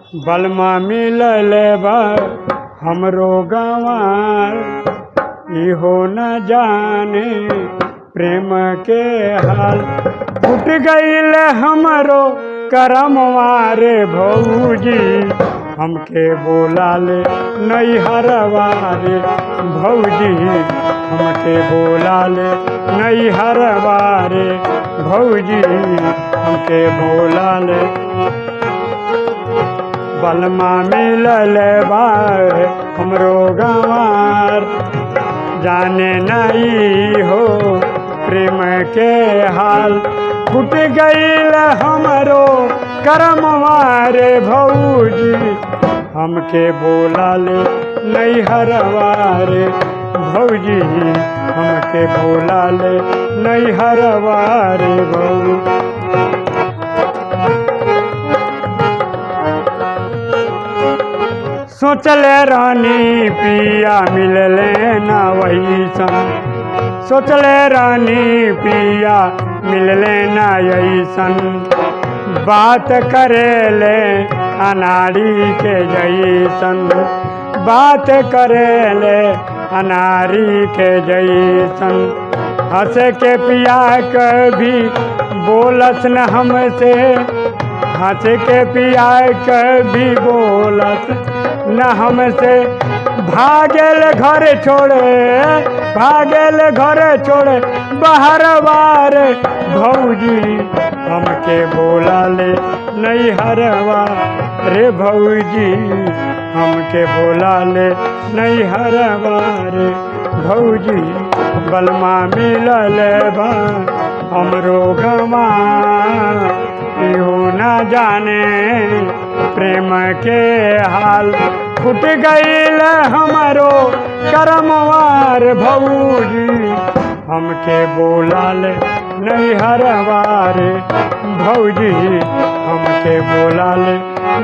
बलमा मिलल बा हमरो गंवार। इहो न जाने प्रेम के हाल। फूट गईल हमरो करमवारे भौजी। हमके बोला ले नैहरवारे भौजी। हमके बोला ले नैहरवारे भौजी। हमके बोला ले बलमा मिलल बार हमरो गंवार। जाने नहीं हो प्रेम के हाल। फूट गईल हमरो करमवारे भौजी। हमके बोला ले नैहरवारे भौजी, हमके बोला ले नैहरवारे भौजी। सोचले रानी, पिया मिलले ना वही सन सोचले रानी, पिया मिलले ना यही सन बात करेले अनारी के जैसन बात करेले अनारी के जैसन हंस के पिया कभी बोलस न हमसे। हंस के पिया कभी बोलस न हमसे भागेल घर छोड़े, भागल घर छोड़े। बाहर बार भौजी हमके बोला ले नहीं हरवा। रे भौजी हमके बोला ले नहीं हरवा। रे भौजी बलमा मिलल बा हमरो गमा। इहो न जाने प्रेम के हाल। फूट गईल हमरो करमवार भौजी। हमके बोलाल नहीं हरवारे भौजी। हमके बोलाल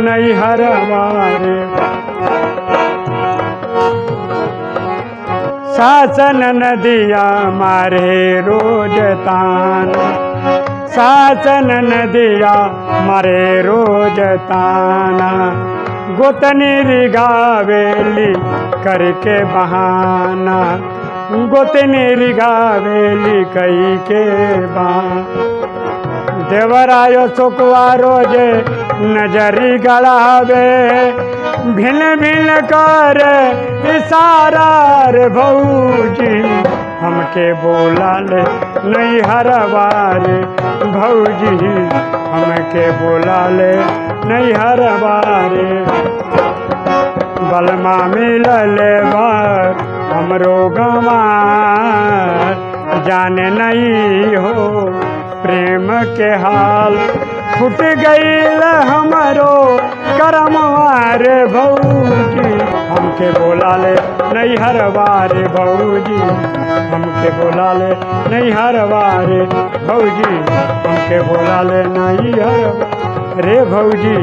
नहीं हरवारे शासन नदिया मारे रोज शासन नदिया मरे रोज ताना। गोतनी रिगावेली करके बहाना। गोतनी रिगावेली कई के बहाना। देवरायो सुकवा रोज़े नजरी गड़ावे भिन्न भिन्न कर इशारा रे भौजी। हमके बोला ले नहीं हरवारे भौजी। हमके बोला ले नहीं हरवारे। बलमा मिलल बार हमरो गंवार। जाने नहीं हो प्रेम के हाल फूट हमारो करम करमवार भौजी हमके बोला ले नहीं हर बार भौजी हमके बोला ले नहीं हर बार भौजी हमके बोला ले नहीं हर रे भौजी